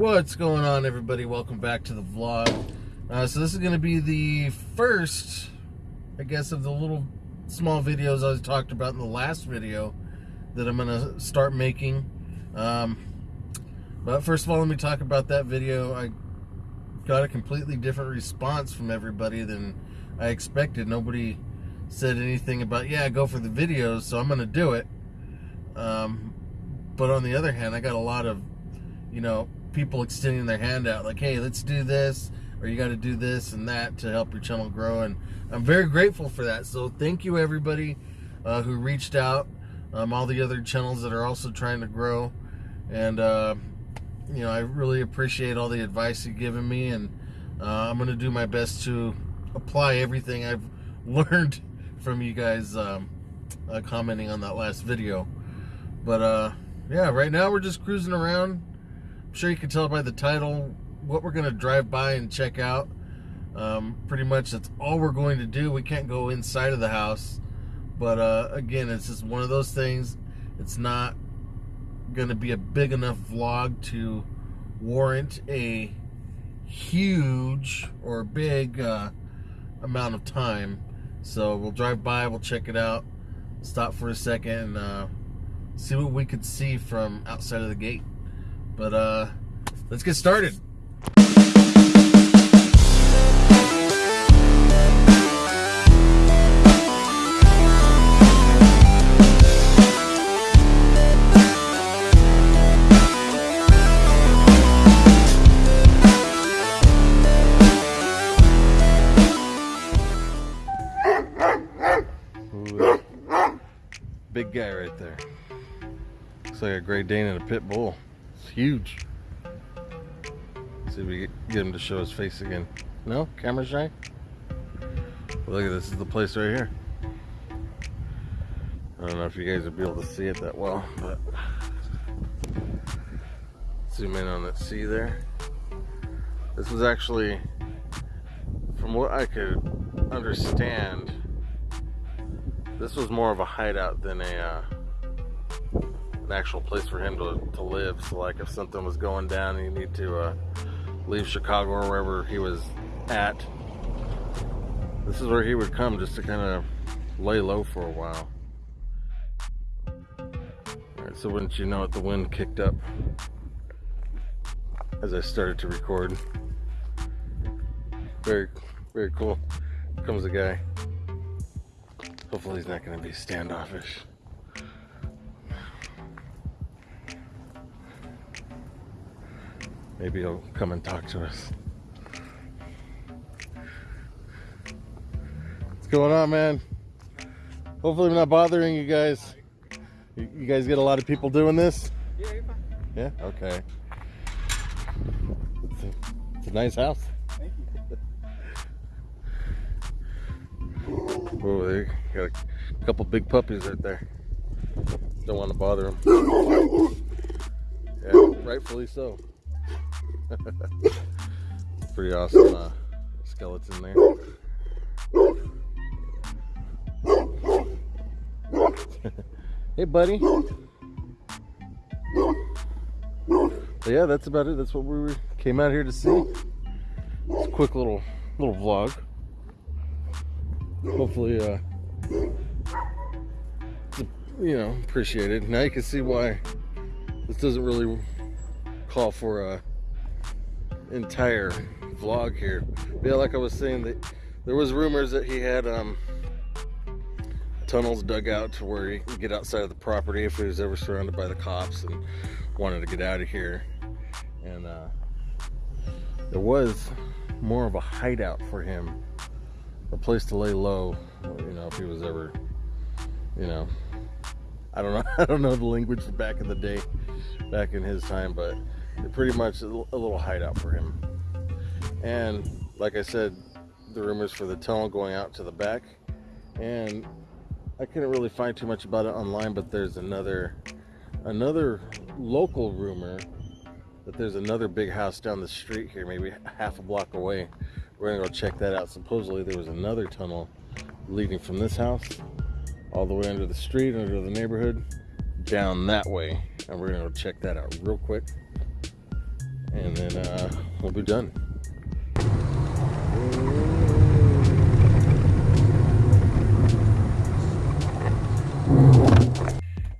What's going on everybody? Welcome back to the vlog. Uh, so this is going to be the first, I guess, of the little small videos I talked about in the last video that I'm going to start making. Um, but first of all, let me talk about that video. I got a completely different response from everybody than I expected. Nobody said anything about, yeah, go for the videos, so I'm going to do it. Um, but on the other hand, I got a lot of, you know, people extending their hand out like, hey, let's do this, or you got to do this and that to help your channel grow. And I'm very grateful for that. So thank you, everybody uh, who reached out, um, all the other channels that are also trying to grow. And, uh, you know, I really appreciate all the advice you've given me. And uh, I'm going to do my best to apply everything I've learned from you guys um, uh, commenting on that last video. But, uh, yeah, right now we're just cruising around. I'm sure you can tell by the title what we're going to drive by and check out. Um, pretty much that's all we're going to do. We can't go inside of the house. But uh, again, it's just one of those things. It's not going to be a big enough vlog to warrant a huge or big uh, amount of time. So we'll drive by, we'll check it out, stop for a second, and uh, see what we could see from outside of the gate. But uh, let's get started. big guy right there. Looks like a Great Dane and a Pit Bull. It's huge. Let's see if we get him to show his face again. No? Camera shy? Well, look at this. this is the place right here. I don't know if you guys will be able to see it that well, but zoom in on that C there. This was actually, from what I could understand, this was more of a hideout than a uh, an actual place for him to, to live. So like if something was going down you need to uh, leave Chicago or wherever he was at, this is where he would come just to kind of lay low for a while. Alright, so wouldn't you know it, the wind kicked up as I started to record. Very, very cool. Comes a guy. Hopefully he's not going to be standoffish. Maybe he'll come and talk to us. What's going on, man? Hopefully I'm not bothering you guys. You, guys get a lot of people doing this? Yeah, you're fine. Yeah? Okay. It's a, it's a nice house. Oh, they got a couple big puppies right there. Don't want to bother them. Yeah, rightfully so. Pretty awesome uh, skeleton there. hey, buddy. But yeah, that's about it. That's what we came out here to see. It's a quick little little vlog hopefully uh you know appreciated now you can see why this doesn't really call for a entire vlog here. Yeah like i was saying that there was rumors that he had um tunnels dug out to where he could get outside of the property if he was ever surrounded by the cops and wanted to get out of here. And uh there was more of a hideout for him a place to lay low, you know, if he was ever, you know, I don't know, I don't know the language back in the day, back in his time, but pretty much a little hideout for him. And like I said, the rumors for the tunnel going out to the back, and I couldn't really find too much about it online, but there's another, another local rumor that there's another big house down the street here, maybe half a block away, we're gonna go check that out. Supposedly there was another tunnel leading from this house all the way under the street, under the neighborhood, down that way. And we're gonna go check that out real quick. And then uh, we'll be done.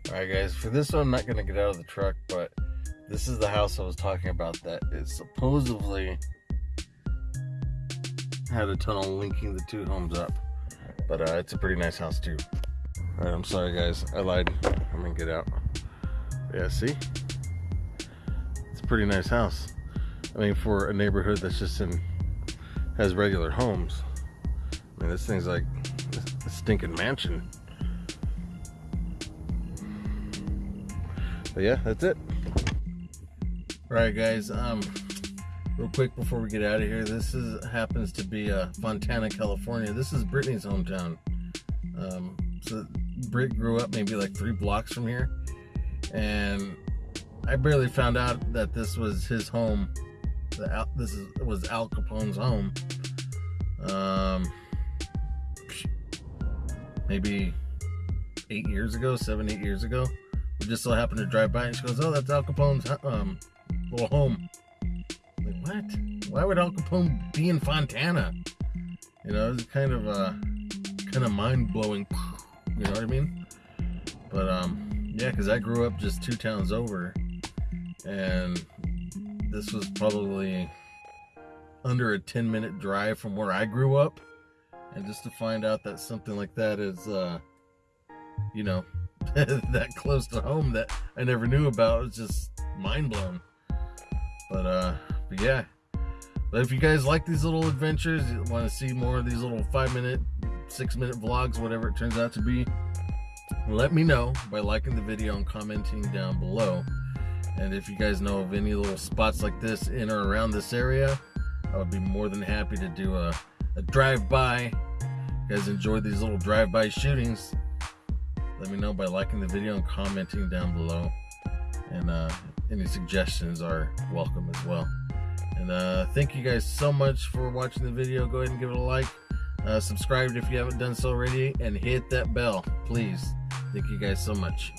Alright guys, for this one I'm not going to get out of the truck, but this is the house I was talking about that is supposedly had a tunnel linking the two homes up. But uh, it's a pretty nice house too. Alright, I'm sorry guys, I lied. I'm gonna get out. Yeah, see? Pretty nice house. I mean, for a neighborhood that's just in, has regular homes. I mean, this thing's like a stinking mansion. But yeah, that's it. All right, guys. Um, real quick before we get out of here, this is happens to be uh, Fontana, California. This is Brittany's hometown. Um, so Britt grew up maybe like three blocks from here, and I barely found out that this was his home. This is, was Al Capone's home. Um, maybe eight years ago, seven, eight years ago. We just so happened to drive by and she goes, Oh, that's Al Capone's um, little home. I'm like, what? Why would Al Capone be in Fontana? You know, it's kind of uh kind of mind blowing. You know what I mean? But um, yeah, because I grew up just two towns over, and this was probably under a 10 minute drive from where I grew up. And just to find out that something like that is, uh, you know, that close to home that I never knew about was just mind blown. But uh, but yeah. But if you guys like these little adventures, you want to see more of these little five minute, six minute vlogs, whatever it turns out to be, let me know by liking the video and commenting down below. And if you guys know of any little spots like this in or around this area, I would be more than happy to do a, a drive-by. You guys enjoy these little drive-by shootings, let me know by liking the video and commenting down below. And uh, any suggestions are welcome as well. And uh, thank you guys so much for watching the video. Go ahead and give it a like. Uh, subscribe if you haven't done so already. And hit that bell, please. Thank you guys so much.